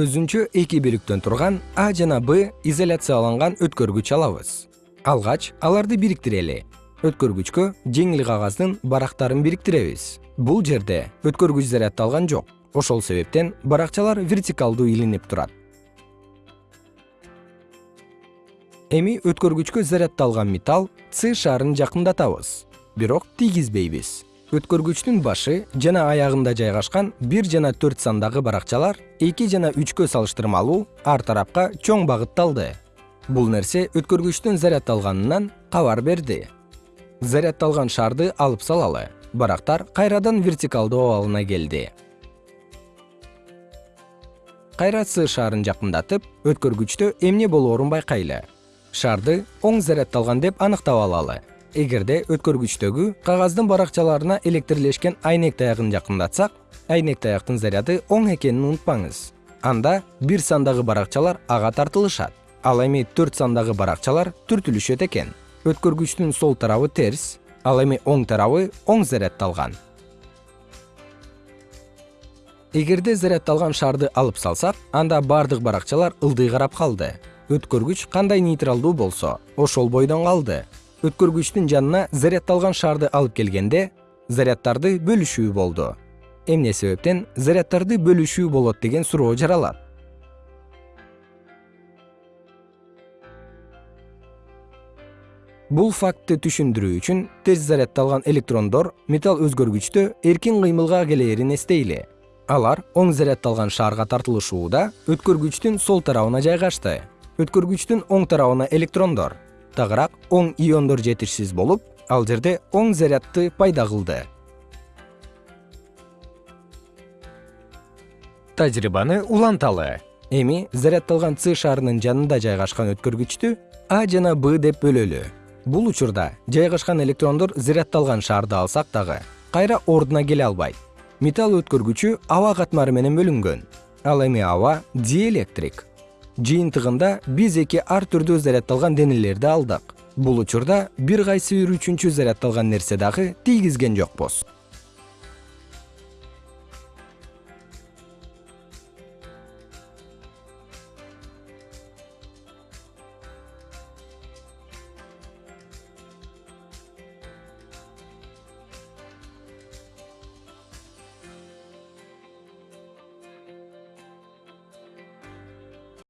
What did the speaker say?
өзүнчө эки бөлүктөн турган а жана б изоляцияланган өткөргүч алабыз. Алгач аларды бириктирели. Өткөргүчкө жеңил кагаздын барактарын бириктиребиз. Бул жерде өткөргүч заряддалган жок. Ошол себептен баракчалар вертикалдуу илинип турат. Эми өткөргүчкө заряддалган металл с шарын жакындатабыз. Бирок тийгизбейбиз өткөргүчтүн башы жана аягында жайгашкан бир жана төрт сандагы баракчалар эки жана үчкө салыштырмалуу ар тарапка чоң багытталды. Бул нерсе өткөргүчтүн заряддалганынан кабар берди. Заряддалган шарды алып салалы барактар кайрадан вертикалдуу абалына келди. Кайра с шарын жакындатып өткөргүчтө эмне болоорун байкайлы? Шарды оң заряддалган деп аныктап алалы эгерде өткөргүчтөгү кагаздын баракчаларына электрлешкен айнек таягын жакындатсак айнек таяктын заряды оң экенин унутпаңыз. Анда бир сандагы баракчалар ага тартылышат. Ал эми төрт сандагы баракчалар түртүлүшөт экен. Өткөргүчтүн сол тарабы терс ал эми оң тарабы оң заряддалган эгерде заряддалган шарды алып салсак анда бардык баракчалар ылдый карап калды. Өткөргүч кандай нейтралдуу болсо ошол бойдон калды өткөргүчтүн жанына заряддалган шарды алып келгенде заряддарды бөлүшүү болду. Эмне себептен заряддарды бөлүшүү болот деген суроо жаралат. Бул фактты түшүндүрүү үчүн терс заряддалган электрондор металл өзгөргүчтө эркин кыймылга келээрин эстейли. Алар оң заряддалган шаарга тартылышууда өткөргүчтүн сол тарабына жайгашты. Өткөргүчтүн оң тарабына электрондор тагыраак оң иондор жетишсиз болуп ал жерде оң зарядды пайда кылды. Тажрыйбаны уланталы. Эми заряддалган с шарынын жанында жайгашкан өткөргүчтү а жана б деп бөлөлү. Бул учурда жайгашкан электрондор заряддалган шарды алсак дагы кайра ордуна келе албайт. Металл өткөргүчү аба катмары менен бөлүнгөн. Ал эми аба диэлектрик жыйынтыгында биз эки ар түрдүү заряддалган денелерди алдык. Бул учурда бир кайсы бир үчүнчү заряддалган нерсе дагы тийгизген жокпуз